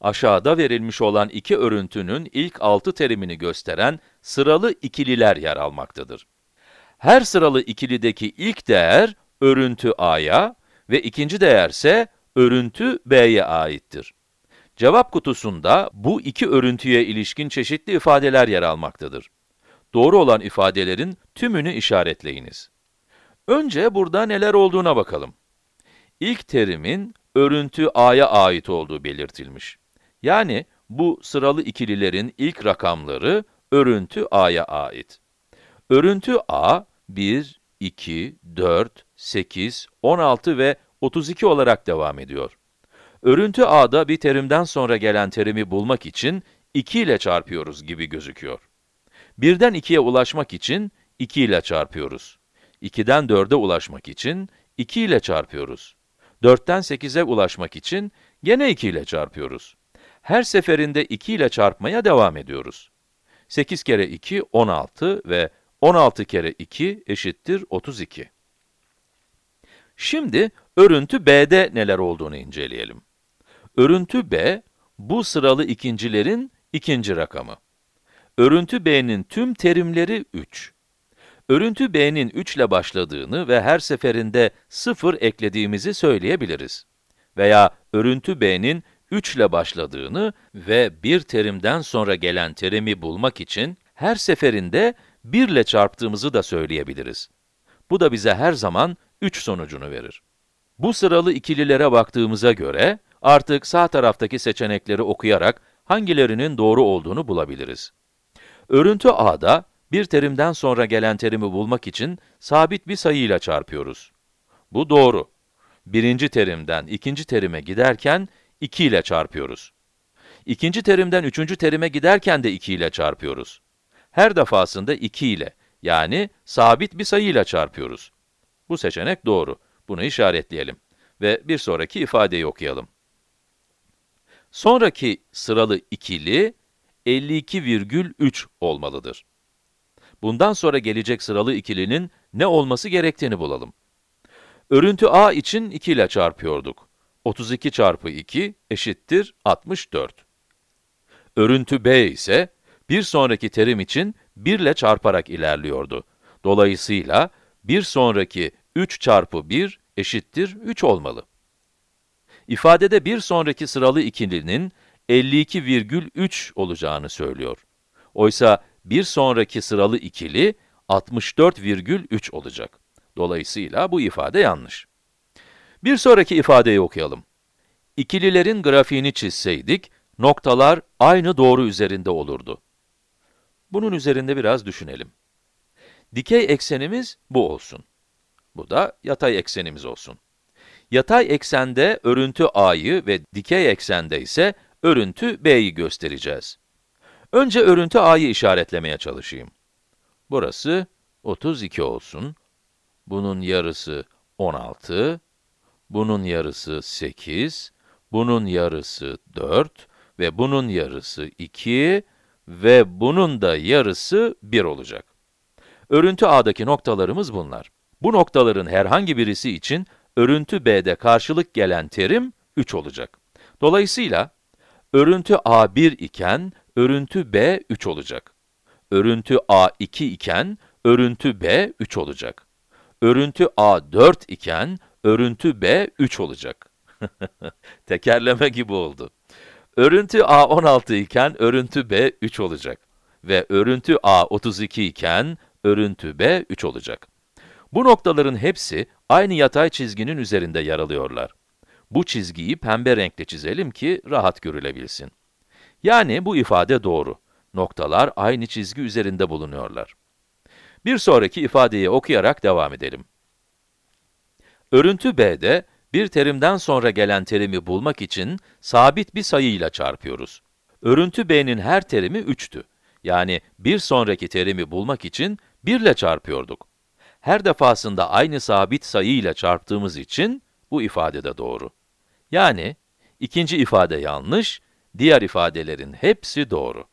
aşağıda verilmiş olan iki örüntünün ilk altı terimini gösteren sıralı ikililer yer almaktadır. Her sıralı ikilideki ilk değer örüntü a'ya ve ikinci değerse örüntü b'ye aittir. Cevap kutusunda bu iki örüntüye ilişkin çeşitli ifadeler yer almaktadır. Doğru olan ifadelerin tümünü işaretleyiniz. Önce burada neler olduğuna bakalım. İlk terimin örüntü a'ya ait olduğu belirtilmiş. Yani bu sıralı ikililerin ilk rakamları örüntü a'ya ait. Örüntü a, 1, 2, 4, 8, 16 ve 32 olarak devam ediyor. Örüntü a'da bir terimden sonra gelen terimi bulmak için 2 ile çarpıyoruz gibi gözüküyor. 1'den 2'ye ulaşmak için 2 ile çarpıyoruz. 2'den 4'e ulaşmak için 2 ile çarpıyoruz. 4'ten 8'e ulaşmak için gene 2 ile çarpıyoruz. Her seferinde 2 ile çarpmaya devam ediyoruz. 8 kere 2, 16 ve 16 kere 2 eşittir 32. Şimdi örüntü b'de neler olduğunu inceleyelim. Örüntü b, bu sıralı ikincilerin ikinci rakamı. Örüntü b'nin tüm terimleri 3. Örüntü b'nin 3 ile başladığını ve her seferinde 0 eklediğimizi söyleyebiliriz. Veya örüntü b'nin 3 ile başladığını ve bir terimden sonra gelen terimi bulmak için her seferinde 1 ile çarptığımızı da söyleyebiliriz. Bu da bize her zaman 3 sonucunu verir. Bu sıralı ikililere baktığımıza göre, artık sağ taraftaki seçenekleri okuyarak hangilerinin doğru olduğunu bulabiliriz. Örüntü a'da, bir terimden sonra gelen terimi bulmak için sabit bir sayıyla çarpıyoruz. Bu doğru. Birinci terimden ikinci terime giderken 2 ile çarpıyoruz. İkinci terimden üçüncü terime giderken de 2 ile çarpıyoruz. Her defasında 2 ile, yani sabit bir sayıyla çarpıyoruz. Bu seçenek doğru. Bunu işaretleyelim. Ve bir sonraki ifadeyi okuyalım. Sonraki sıralı ikili 52,3 olmalıdır. Bundan sonra gelecek sıralı ikilinin ne olması gerektiğini bulalım. Örüntü a için 2 ile çarpıyorduk. 32 çarpı 2 eşittir 64. Örüntü b ise bir sonraki terim için 1 ile çarparak ilerliyordu. Dolayısıyla bir sonraki 3 çarpı 1 eşittir 3 olmalı. İfadede bir sonraki sıralı ikilinin 52,3 olacağını söylüyor. Oysa bir sonraki sıralı ikili 64,3 olacak. Dolayısıyla bu ifade yanlış. Bir sonraki ifadeyi okuyalım. İkililerin grafiğini çizseydik, noktalar aynı doğru üzerinde olurdu. Bunun üzerinde biraz düşünelim. Dikey eksenimiz bu olsun. Bu da yatay eksenimiz olsun. Yatay eksende örüntü a'yı ve dikey eksende ise örüntü b'yi göstereceğiz. Önce örüntü a'yı işaretlemeye çalışayım. Burası 32 olsun. Bunun yarısı 16. Bunun yarısı 8. Bunun yarısı 4 ve bunun yarısı 2 ve bunun da yarısı 1 olacak. Örüntü a'daki noktalarımız bunlar. Bu noktaların herhangi birisi için örüntü b'de karşılık gelen terim 3 olacak. Dolayısıyla, örüntü a 1 iken, örüntü b 3 olacak. Örüntü a 2 iken, örüntü b 3 olacak. Örüntü a 4 iken, örüntü b 3 olacak. Tekerleme gibi oldu. Örüntü a 16 iken, örüntü b 3 olacak. Ve örüntü a 32 iken, örüntü b 3 olacak. Bu noktaların hepsi aynı yatay çizginin üzerinde yer alıyorlar. Bu çizgiyi pembe renkle çizelim ki rahat görülebilsin. Yani bu ifade doğru. Noktalar aynı çizgi üzerinde bulunuyorlar. Bir sonraki ifadeyi okuyarak devam edelim. Örüntü b'de, bir terimden sonra gelen terimi bulmak için sabit bir sayıyla çarpıyoruz. Örüntü b'nin her terimi 3'tü. Yani bir sonraki terimi bulmak için 1 ile çarpıyorduk. Her defasında aynı sabit sayı ile çarptığımız için bu ifade de doğru. Yani ikinci ifade yanlış, diğer ifadelerin hepsi doğru.